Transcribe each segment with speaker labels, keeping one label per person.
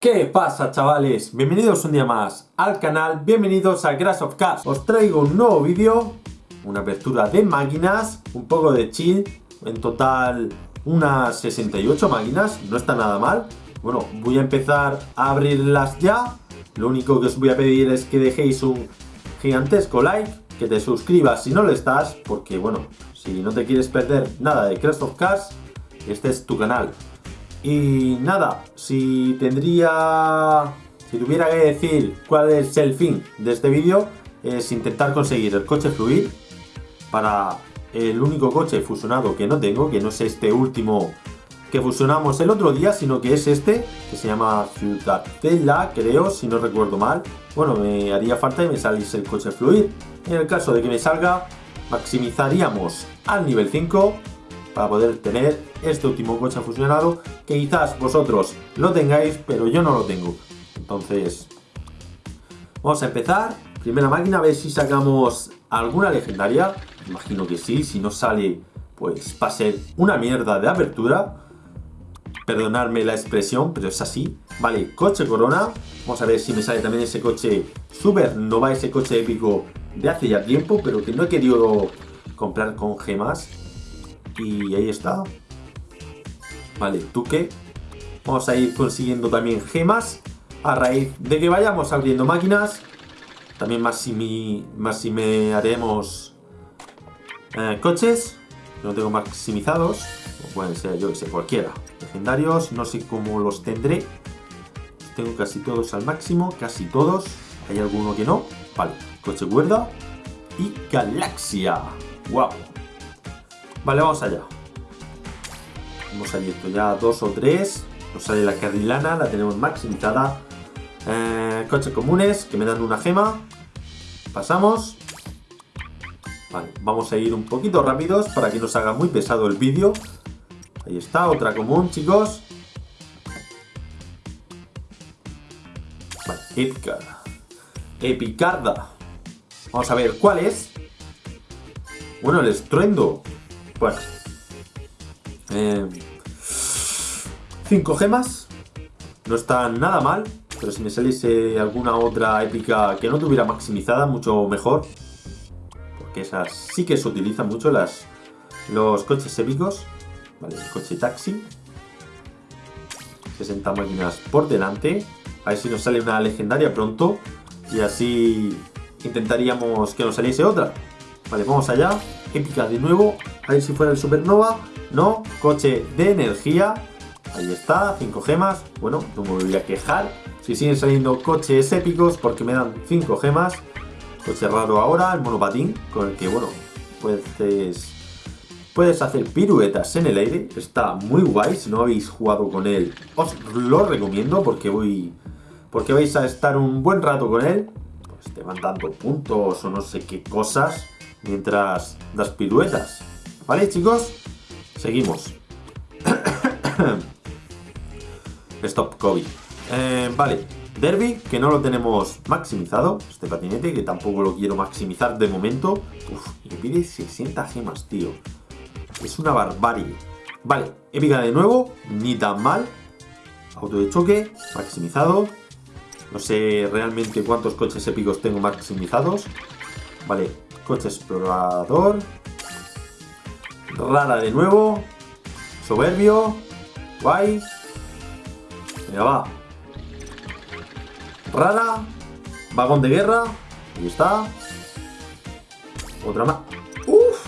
Speaker 1: ¿Qué pasa chavales? Bienvenidos un día más al canal, bienvenidos a Crash of Cars. Os traigo un nuevo vídeo, una apertura de máquinas, un poco de chill En total unas 68 máquinas, no está nada mal. Bueno, voy a empezar a abrirlas ya. Lo único que os voy a pedir es que dejéis un gigantesco like Que te suscribas si no lo estás Porque bueno, si no te quieres perder nada de Crash of Cars Este es tu canal y nada, si tendría... Si tuviera que decir cuál es el fin de este vídeo, es intentar conseguir el coche fluid para el único coche fusionado que no tengo, que no es este último que fusionamos el otro día, sino que es este, que se llama Ciudadela, creo, si no recuerdo mal. Bueno, me haría falta que me saliese el coche fluid. En el caso de que me salga, maximizaríamos al nivel 5 para poder tener este último coche fusionado que quizás vosotros lo tengáis, pero yo no lo tengo. Entonces, vamos a empezar. Primera máquina, a ver si sacamos alguna legendaria. Imagino que sí, si no sale, pues va a ser una mierda de apertura. Perdonadme la expresión, pero es así. Vale, coche corona. Vamos a ver si me sale también ese coche super va ese coche épico de hace ya tiempo, pero que no he querido comprar con gemas. Y ahí está. Vale, ¿tú qué? Vamos a ir consiguiendo también gemas a raíz de que vayamos abriendo máquinas. También más si, más me haremos eh, coches, no tengo maximizados. O pueden ser, yo que sé, cualquiera. Legendarios, no sé cómo los tendré. tengo casi todos al máximo, casi todos. Hay alguno que no. Vale, coche cuerda y galaxia. ¡Wow! Vale, vamos allá. Hemos abierto ya dos o tres. Nos sale la carrilana, la tenemos maximizada. Eh, coches comunes que me dan una gema. Pasamos. Vale, vamos a ir un poquito rápidos para que nos haga muy pesado el vídeo. Ahí está, otra común, chicos. Vale, épica. Epicarda. Vamos a ver cuál es. Bueno, el estruendo. Bueno. Eh, cinco gemas. No está nada mal. Pero si me saliese alguna otra épica que no tuviera maximizada, mucho mejor. Porque esas sí que se utilizan mucho, las, los coches épicos. Vale, coche taxi. 60 máquinas por delante. A ver si nos sale una legendaria pronto. Y así intentaríamos que nos saliese otra. Vale, vamos allá. Épica de nuevo. A ver si fuera el Supernova. No. Coche de energía. Ahí está. 5 gemas. Bueno, no me voy a quejar. Si siguen saliendo coches épicos porque me dan 5 gemas. Coche raro ahora. El monopatín. Con el que, bueno, puedes... Puedes hacer piruetas en el aire. Está muy guay. Si no habéis jugado con él, os lo recomiendo porque voy... Porque vais a estar un buen rato con él. Pues te van dando puntos o no sé qué cosas mientras das piruetas. ¿Vale, chicos? Seguimos. Stop COVID. Eh, vale, Derby, que no lo tenemos maximizado, este patinete, que tampoco lo quiero maximizar de momento. Uf, y pide 60 gemas, tío. Es una barbarie. Vale, épica de nuevo, ni tan mal. Auto de choque, maximizado. No sé realmente cuántos coches épicos tengo maximizados. Vale, Coche explorador. Rara de nuevo. Soberbio. Guay. Venga, va. Rara. Vagón de guerra. Ahí está. Otra más. ¡Uf!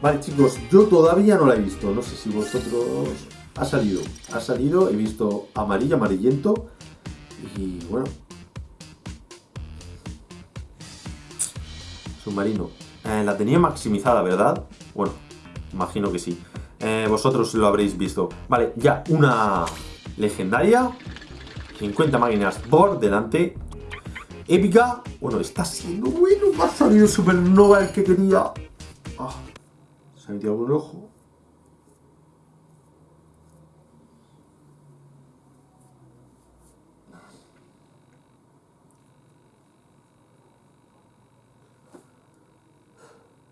Speaker 1: Vale, chicos, yo todavía no la he visto. No sé si vosotros... Ha salido. Ha salido. He visto amarillo, amarillento. Y bueno, submarino. Eh, la tenía maximizada, ¿verdad? Bueno, imagino que sí. Eh, vosotros lo habréis visto. Vale, ya una legendaria. 50 máquinas por delante. Épica. Bueno, está siendo bueno. Me ha salido supernova el que quería. Ah, se ha metido algún ojo.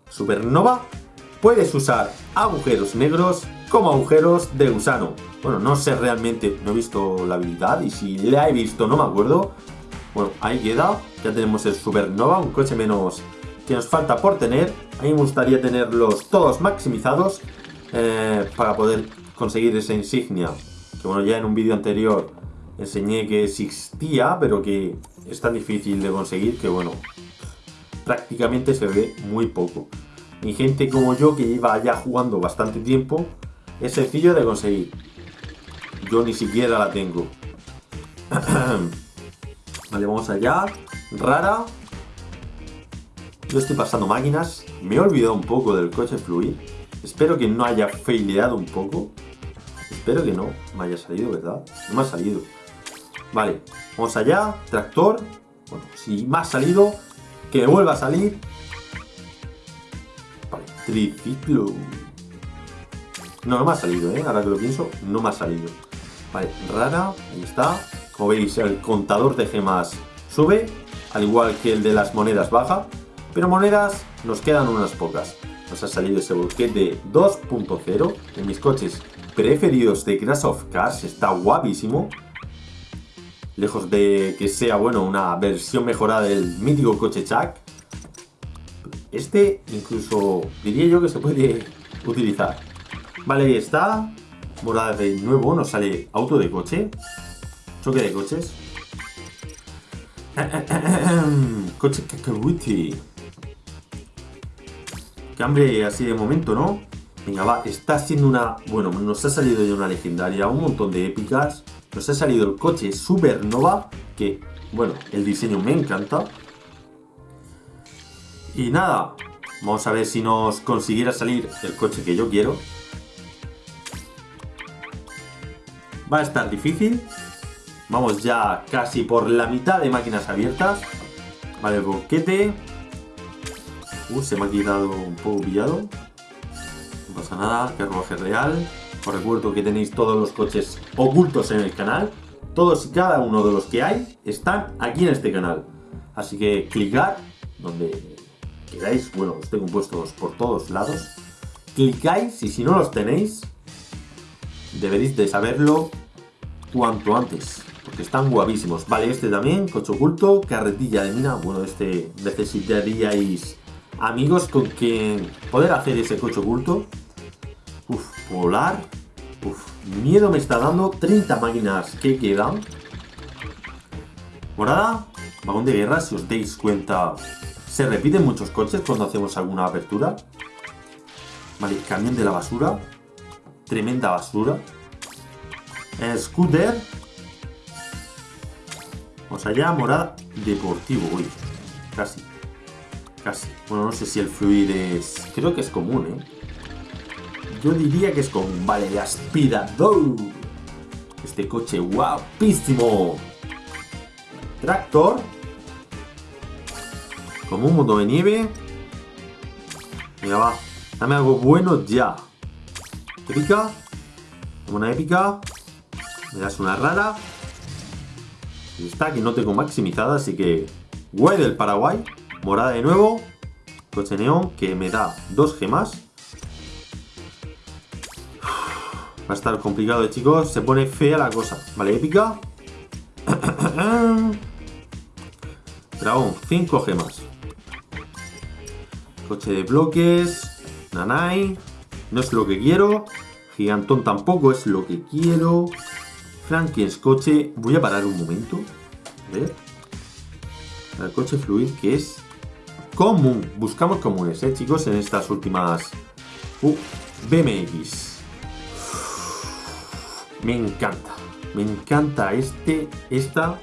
Speaker 1: Supernova, puedes usar agujeros negros como agujeros de gusano. Bueno, no sé realmente, no he visto la habilidad y si la he visto no me acuerdo. Bueno, ahí queda. Ya tenemos el Supernova, un coche menos que nos falta por tener. A mí me gustaría tenerlos todos maximizados eh, para poder conseguir esa insignia. Que bueno, ya en un vídeo anterior enseñé que existía, pero que es tan difícil de conseguir que bueno, prácticamente se ve muy poco. Y gente como yo que lleva ya jugando bastante tiempo, es sencillo de conseguir. Yo ni siquiera la tengo. vale, vamos allá. Rara. Yo estoy pasando máquinas. Me he olvidado un poco del coche fluid. Espero que no haya faileado un poco. Espero que no me haya salido, ¿verdad? No me ha salido. Vale, vamos allá. Tractor. Bueno, si me ha salido, que vuelva a salir. Triciclo. No, no me ha salido, ¿eh? Ahora que lo pienso, no me ha salido. Vale, rara, ahí está. Como veis, el contador de gemas sube, al igual que el de las monedas baja. Pero monedas nos quedan unas pocas. Nos ha salido ese de 2.0 en mis coches preferidos de Crash of Cars. Está guapísimo. Lejos de que sea, bueno, una versión mejorada del mítico coche Chuck. Este incluso diría yo que se puede utilizar. Vale, ahí está. Morada de nuevo, nos sale auto de coche. Choque de coches. coche Kakaruti. Qué hambre así de momento, ¿no? Venga, va, está siendo una... Bueno, nos ha salido ya una legendaria, un montón de épicas. Nos ha salido el coche Supernova, que, bueno, el diseño me encanta. Y nada, vamos a ver si nos consiguiera salir el coche que yo quiero. Va a estar difícil. Vamos ya casi por la mitad de máquinas abiertas. Vale, boquete. Uh, se me ha quedado un poco pillado. No pasa nada, carruaje real. Os recuerdo que tenéis todos los coches ocultos en el canal. Todos y cada uno de los que hay están aquí en este canal. Así que clicad donde queráis. Bueno, los tengo puestos por todos lados. Clicáis y si no los tenéis, deberéis de saberlo cuanto antes, porque están guavísimos. Vale, este también, coche oculto, carretilla de mina, bueno, este necesitaríais amigos con quien poder hacer ese coche oculto. Uf, volar. Uf, miedo me está dando 30 máquinas que quedan. Morada, vagón de guerra, si os dais cuenta, se repiten muchos coches cuando hacemos alguna apertura. Vale, camión de la basura. Tremenda basura. Scooter. Vamos allá, morada. Deportivo, uy. Casi. Casi. Bueno, no sé si el fluid es... Creo que es común, ¿eh? Yo diría que es común. Vale, el aspirador. Este coche guapísimo. Tractor. Como un mundo de nieve. Venga, va. Dame algo bueno ya. Épica. Una épica. Me das una rara. Y está, que no tengo maximizada, así que... Guay del Paraguay. Morada de nuevo. Coche neón, que me da dos gemas. Va a estar complicado, eh, chicos. Se pone fea la cosa. Vale, épica. Dragón, cinco gemas. Coche de bloques. Nanai. No es lo que quiero. Gigantón tampoco es lo que quiero. Frankie's coche. Voy a parar un momento. A ver. El coche fluid que es común. Buscamos comunes, ¿eh, chicos? En estas últimas... Uh, BMX. Me encanta. Me encanta este, esta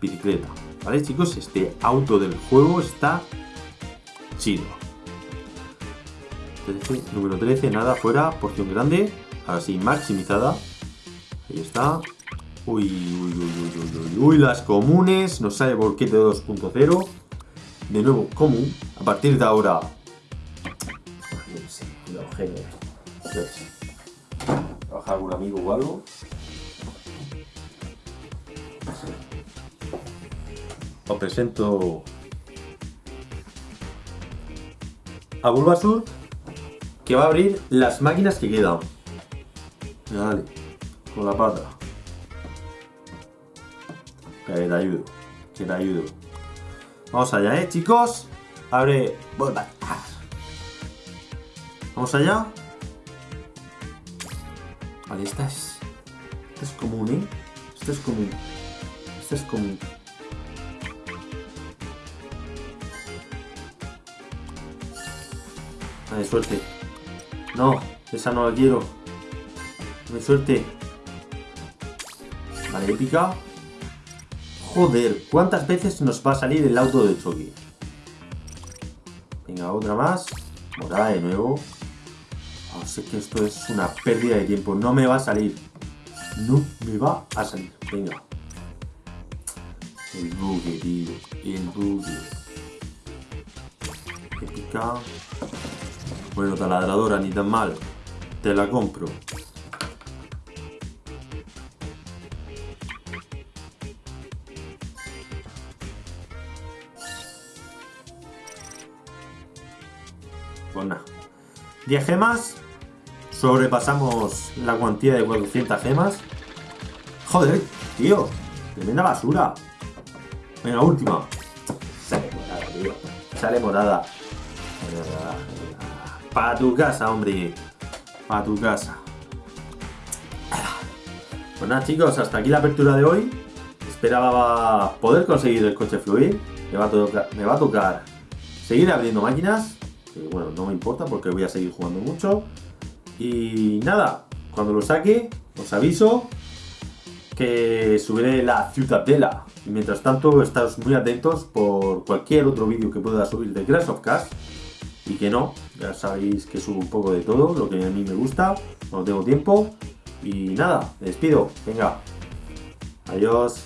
Speaker 1: bicicleta. ¿Vale, chicos? Este auto del juego está chido. Número 13, nada, fuera, porción grande. Ahora sí, maximizada. Ahí está. Uy, uy, uy, uy, uy, uy, las comunes. Nos sale Volquete 2.0. De nuevo, común. A partir de ahora... ¿Trabajar algún amigo o algo? Os presento a Bulbasur que va a abrir las máquinas que quedan. Dale. con la pata. Que te ayudo. Que te ayudo. Vamos allá, ¿eh, chicos? Abre... Vamos allá. Vale, esta es... Esta es común, ¿eh? Esta es común. Esta es común. Vale, suerte. No, esa no la quiero. Dame suerte. Vale, épica. Joder, ¿cuántas veces nos va a salir el auto de choque? Venga, otra más. Morada de nuevo. Oh, sé que esto es una pérdida de tiempo. No me va a salir. No me va a salir. Venga. El bugue, tío. El bugue. Épica. Bueno, taladradora, ni tan mal. Te la compro. Pues nada. 10 gemas. Sobrepasamos la cuantía de 400 gemas. Joder, tío. Tremenda basura. Venga, última. Sale morada, tío. Sale morada. Para tu casa, hombre. Para tu casa. Pues nada, chicos, hasta aquí la apertura de hoy. Esperaba poder conseguir el coche fluir. Me va a tocar, me va a tocar seguir abriendo máquinas. Que bueno, no me importa porque voy a seguir jugando mucho. Y nada, cuando lo saque, os aviso que subiré la Ciudadela. Y mientras tanto, estáis muy atentos por cualquier otro vídeo que pueda subir de Crash of Cars y que no, ya sabéis que subo un poco de todo, lo que a mí me gusta, no tengo tiempo. Y nada, me despido, venga, adiós.